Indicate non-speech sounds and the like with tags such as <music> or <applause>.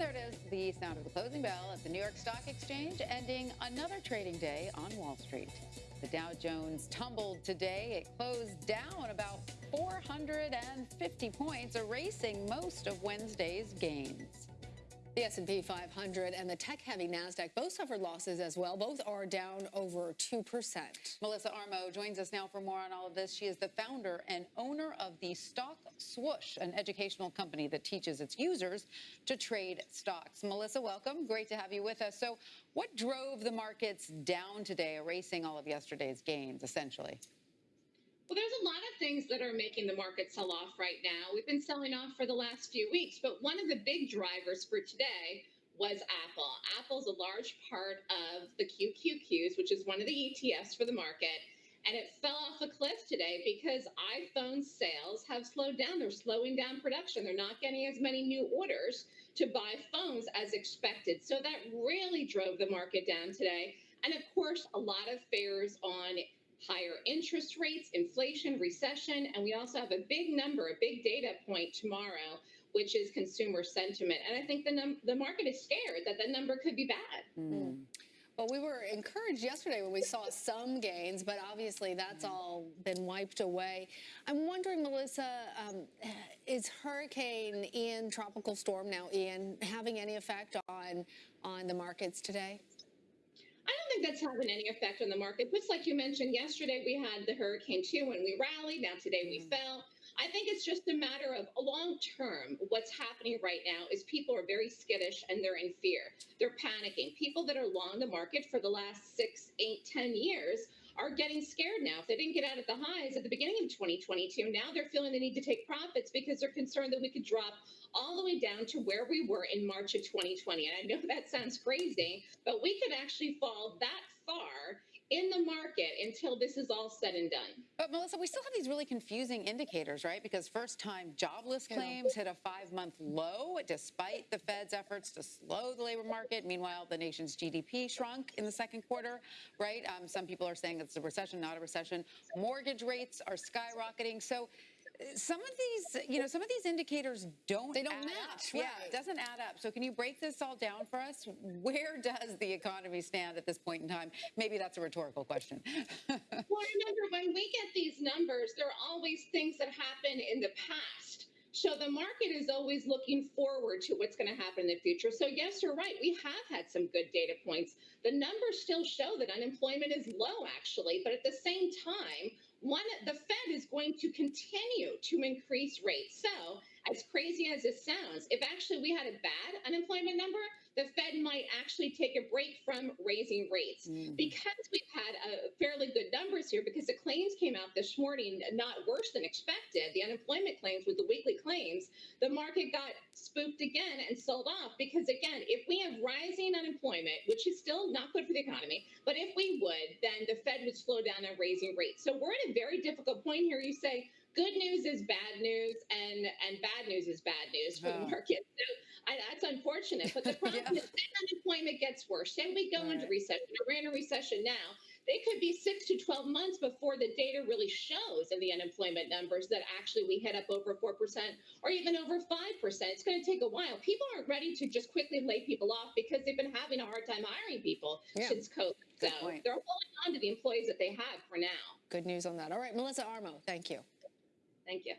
And there it is, the sound of the closing bell at the New York Stock Exchange, ending another trading day on Wall Street. The Dow Jones tumbled today. It closed down about 450 points, erasing most of Wednesday's gains. The S&P 500 and the tech-heavy Nasdaq both suffered losses as well. Both are down over 2%. Melissa Armo joins us now for more on all of this. She is the founder and owner of the Stock Swoosh, an educational company that teaches its users to trade stocks. Melissa, welcome. Great to have you with us. So, what drove the markets down today, erasing all of yesterday's gains, essentially? Well, there's a lot of things that are making the market sell off right now. We've been selling off for the last few weeks, but one of the big drivers for today was Apple. Apple's a large part of the QQQs, which is one of the ETFs for the market. And it fell off a cliff today because iPhone sales have slowed down. They're slowing down production. They're not getting as many new orders to buy phones as expected. So that really drove the market down today. And of course, a lot of fears on higher interest rates, inflation, recession, and we also have a big number, a big data point tomorrow, which is consumer sentiment. And I think the num- the market is scared that the number could be bad. Mm. Well, we were encouraged yesterday when we saw some gains, but obviously that's all been wiped away. I'm wondering, Melissa, um, is Hurricane Ian, tropical storm now Ian, having any effect on on the markets today? Think that's having any effect on the market. Just like you mentioned yesterday, we had the Hurricane 2 when we rallied. Now today we mm. fell. I think it's just a matter of long term. What's happening right now is people are very skittish and they're in fear. They're panicking. People that are long the market for the last six, eight, ten years are getting scared now. If they didn't get out at the highs at the beginning of 2022, now they're feeling the need to take profits because they're concerned that we could drop all the way down to where we were in March of 2020. And I know that sounds crazy, but we could actually fall that far in the market until this is all said and done. But Melissa, we still have these really confusing indicators, right? Because first-time jobless claims hit a five-month low despite the Fed's efforts to slow the labor market. Meanwhile, the nation's GDP shrunk in the second quarter, right? Um, some people are saying it's a recession, not a recession. Mortgage rates are skyrocketing. So some of these, you know, some of these indicators don't they don't match. Right. Yeah, it doesn't add up. So can you break this all down for us? Where does the economy stand at this point in time? Maybe that's a rhetorical question. <laughs> well, remember when we get these numbers, there are always things that happen in the past. So the market is always looking forward to what's going to happen in the future. So yes, you're right. We have had some good data points. The numbers still show that unemployment is low, actually, but at the same time, one the Fed is going to continue to increase rates. So as crazy as it sounds, if actually we had a bad unemployment number, the Fed might actually take a break from raising rates. Mm. Because we've had a fairly good numbers here, because the claims came out this morning not worse than expected, the unemployment claims with the weekly claims, the market got spooked again and sold off. Because again, if we have rising unemployment, which is still not good for the economy, but if we would, then the Fed would slow down on raising rates. So we're at a very difficult point here. You say, good news is bad news and and bad news is bad news for oh. the market. So I, that's unfortunate. But the <laughs> problem yeah. is then unemployment gets worse. Then we go right. into recession. We're in a recession now. They could be six to 12 months before the data really shows in the unemployment numbers that actually we hit up over 4% or even over 5%. It's going to take a while. People aren't ready to just quickly lay people off because they've been having a hard time hiring people yeah. since COVID. Good so point. they're holding on to the employees that they have for now. Good news on that. All right, Melissa Armo, thank you. Thank you.